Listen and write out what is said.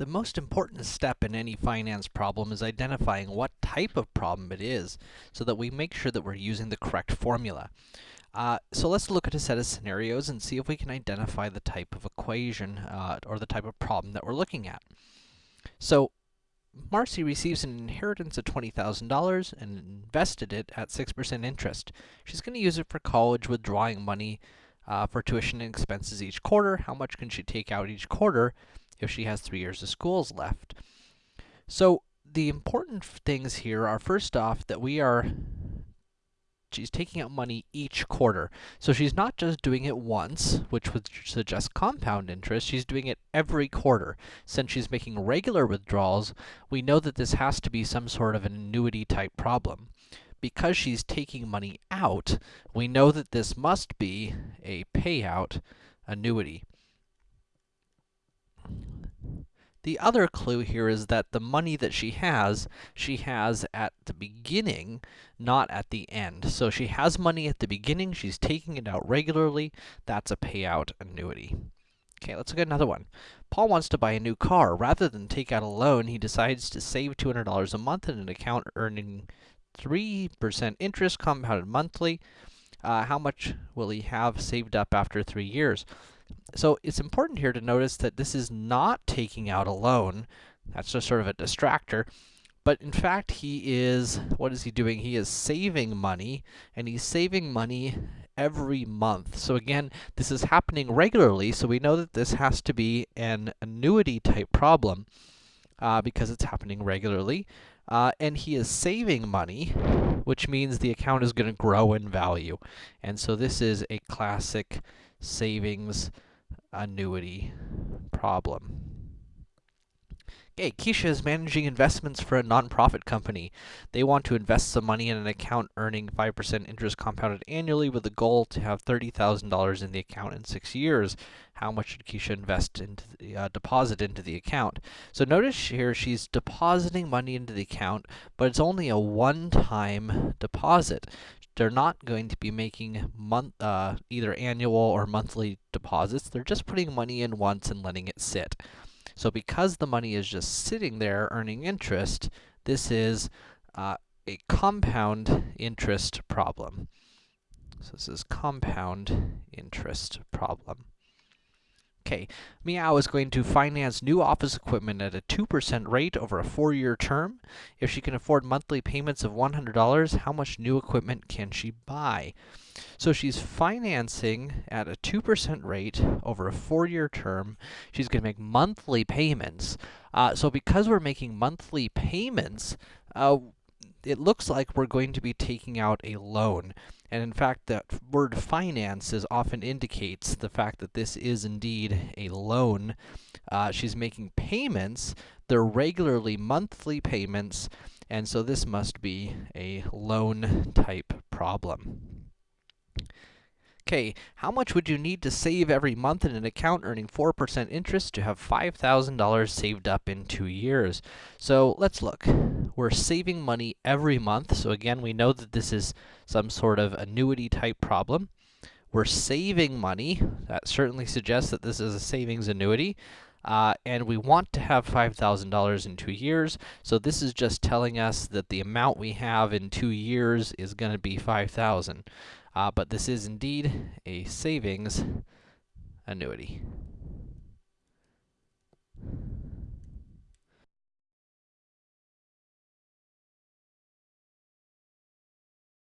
The most important step in any finance problem is identifying what type of problem it is, so that we make sure that we're using the correct formula. Uh, so let's look at a set of scenarios and see if we can identify the type of equation, uh, or the type of problem that we're looking at. So, Marcy receives an inheritance of $20,000 and invested it at 6% interest. She's going to use it for college, withdrawing money uh, for tuition and expenses each quarter. How much can she take out each quarter? If she has three years of schools left. So, the important things here are, first off, that we are she's taking out money each quarter. So she's not just doing it once, which would suggest compound interest, she's doing it every quarter. Since she's making regular withdrawals, we know that this has to be some sort of an annuity type problem. Because she's taking money out, we know that this must be a payout annuity. The other clue here is that the money that she has, she has at the beginning, not at the end. So she has money at the beginning, she's taking it out regularly, that's a payout annuity. Okay, let's look at another one. Paul wants to buy a new car. Rather than take out a loan, he decides to save $200 a month in an account earning 3% interest compounded monthly. Uh, how much will he have saved up after three years? So it's important here to notice that this is not taking out a loan. That's just sort of a distractor. But in fact, he is, what is he doing? He is saving money, and he's saving money every month. So again, this is happening regularly, so we know that this has to be an annuity type problem, uh, because it's happening regularly. Uh, and he is saving money, which means the account is going to grow in value. And so this is a classic savings annuity problem. Okay, Keisha is managing investments for a nonprofit company. They want to invest some money in an account earning 5% interest compounded annually with the goal to have $30,000 in the account in six years. How much should Keisha invest into the, uh, deposit into the account? So notice here she's depositing money into the account, but it's only a one-time deposit they're not going to be making month, uh, either annual or monthly deposits. They're just putting money in once and letting it sit. So because the money is just sitting there earning interest, this is uh, a compound interest problem. So this is compound interest problem. Okay, Meow is going to finance new office equipment at a 2% rate over a four-year term. If she can afford monthly payments of $100, how much new equipment can she buy? So she's financing at a 2% rate over a four-year term. She's going to make monthly payments. Uh, so because we're making monthly payments, uh, it looks like we're going to be taking out a loan. And in fact, that word finances often indicates the fact that this is indeed a loan. Uh, she's making payments. They're regularly monthly payments, and so this must be a loan type problem. Okay, how much would you need to save every month in an account earning 4% interest to have $5,000 saved up in two years? So let's look. We're saving money every month, so again, we know that this is some sort of annuity type problem. We're saving money. That certainly suggests that this is a savings annuity. Uh, and we want to have $5,000 in two years, so this is just telling us that the amount we have in two years is going to be 5,000. Uh, but this is indeed a savings annuity.